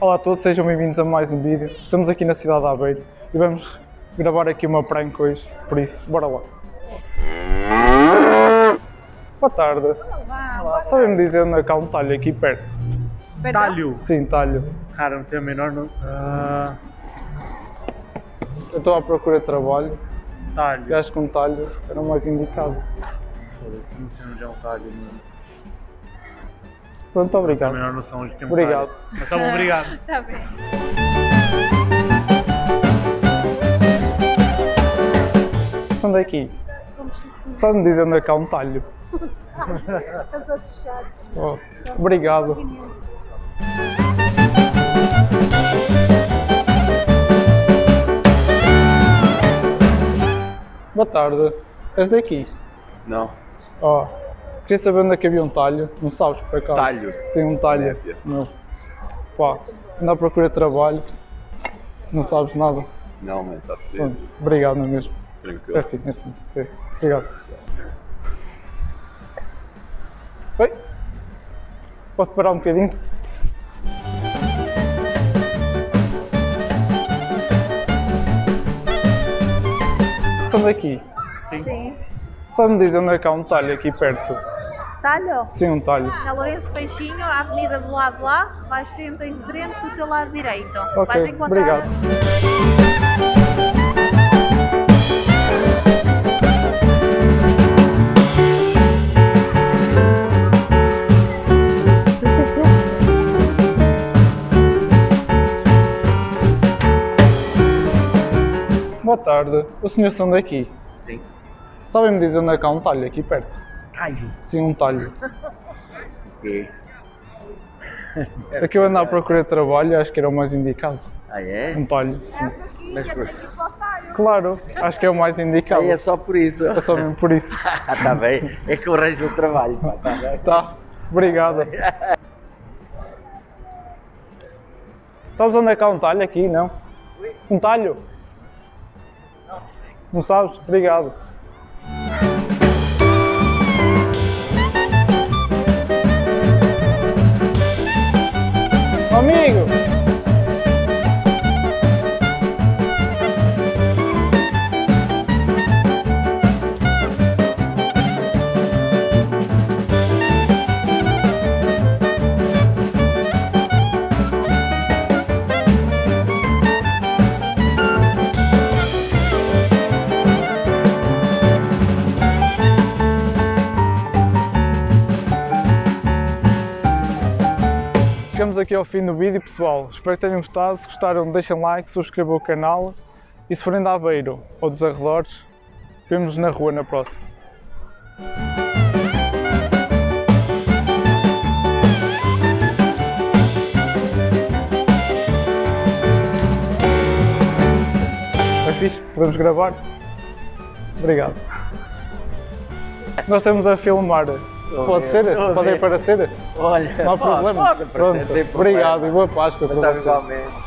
Olá a todos, sejam bem-vindos a mais um vídeo. Estamos aqui na cidade de Aveiro e vamos gravar aqui uma prank hoje, por isso, bora lá. Boa tarde. Olá, Sabem-me dizer onde é que há um talho aqui perto? Perdão? Talho. Sim, talho. Cara, não tenho a menor no... Ah, Eu estou à procura de trabalho e talho. acho que um talho era o mais indicado. Foda-se, não sei onde é um talho. Não Pronto, tenho a obrigado. menor noção onde tem um Obrigado. Mas tá bom, obrigado. Tá bem. São daqui. Somos assim, Sabe-me dizer onde é que há um talho? os outros chatos. Oh, obrigado. Boa tarde. És daqui? Não. Ó, queria saber onde é que havia um talho. Não sabes, por acaso? Talho? Sim, um talho. Não. Pá, ando à procura de trabalho. Não sabes nada. Não, mano, está feliz. Obrigado, não é mesmo? Tranquilo. É assim, é assim. É assim. Obrigado. Oi? Posso parar um bocadinho? São daqui. Sim. Só me dizer onde é que há um talho aqui perto. Talho? Sim, um talho. Na Lourenço Peixinho, a avenida do lado de lá, vais sempre em frente do teu lado direito. Ok, vais encontrar... obrigado. Boa tarde. O senhor são daqui? Sim. Sabem-me dizer onde é que há um talho aqui perto? Talho. Sim, um talho. Ok. É que eu ando à procura de trabalho e acho que era o mais indicado. Ah, é? Um talho, sim. Mas foi. Claro, acho que é o mais indicado. Aí é só por isso. É só mesmo por isso. Ah, tá bem. É que eu arranjo o trabalho, pá, tá bem? Tá, obrigado. Sabes onde é que há um talho aqui, não? Um talho? Não sabes? Obrigado. Amigo! Chegamos aqui ao fim do vídeo, pessoal. Espero que tenham gostado. Se gostaram, deixem like, subscrevam o canal. E se forem de Aveiro ou dos arredores, vemos-nos na rua na próxima. É? Podemos gravar? Obrigado. Nós estamos a filmar. Pode ser? Pode ver. aparecer? Olha, Não há problema. Pode, Pronto. aparecer, sem Obrigado e boa Páscoa para Tá vocês.